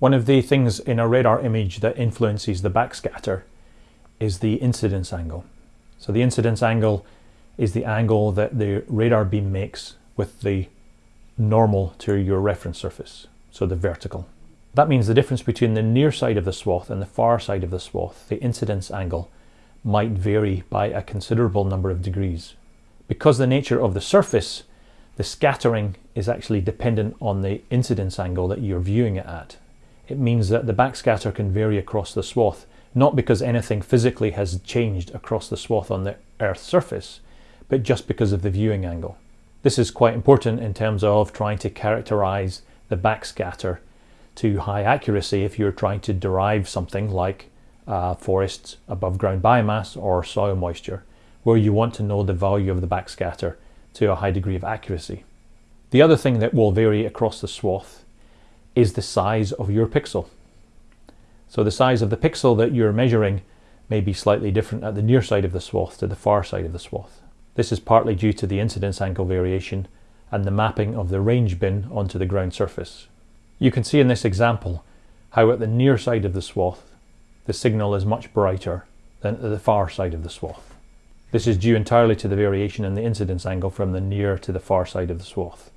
One of the things in a radar image that influences the backscatter is the incidence angle. So the incidence angle is the angle that the radar beam makes with the normal to your reference surface, so the vertical. That means the difference between the near side of the swath and the far side of the swath, the incidence angle, might vary by a considerable number of degrees. Because the nature of the surface, the scattering is actually dependent on the incidence angle that you're viewing it at. It means that the backscatter can vary across the swath, not because anything physically has changed across the swath on the Earth's surface, but just because of the viewing angle. This is quite important in terms of trying to characterize the backscatter to high accuracy if you're trying to derive something like uh, forests above ground biomass or soil moisture, where you want to know the value of the backscatter to a high degree of accuracy. The other thing that will vary across the swath is the size of your pixel. So the size of the pixel that you're measuring may be slightly different at the near side of the swath to the far side of the swath. This is partly due to the incidence angle variation and the mapping of the range bin onto the ground surface. You can see in this example how at the near side of the swath the signal is much brighter than at the far side of the swath. This is due entirely to the variation in the incidence angle from the near to the far side of the swath.